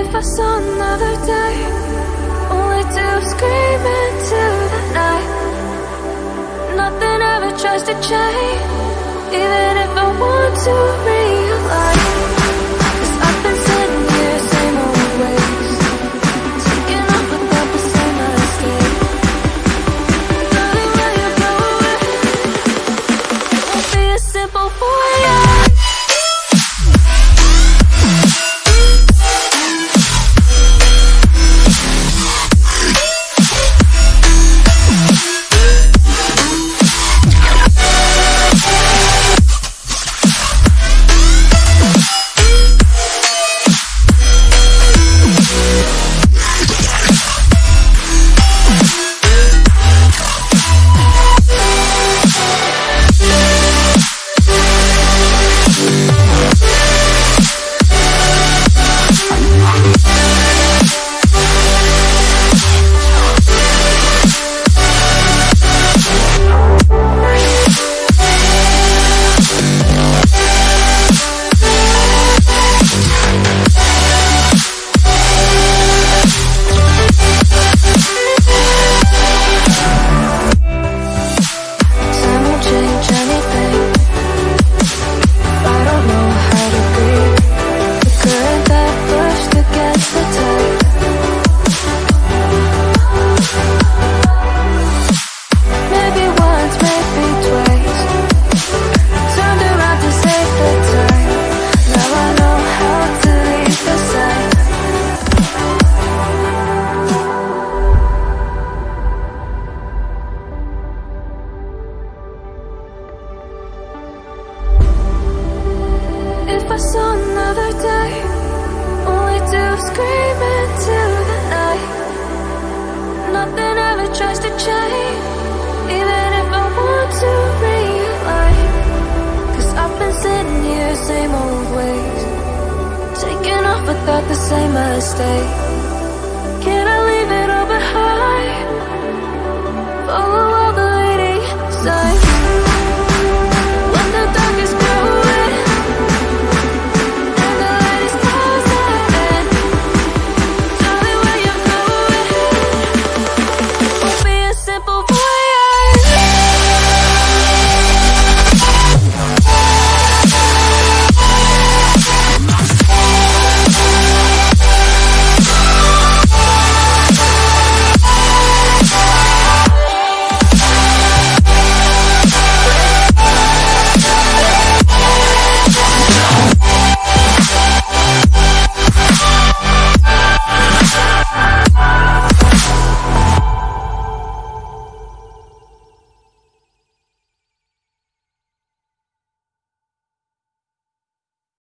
if I saw another day Only to scream into the night. Nothing ever tries to change Even if I want to never thought the same mistake Can I leave it all behind? Follow all the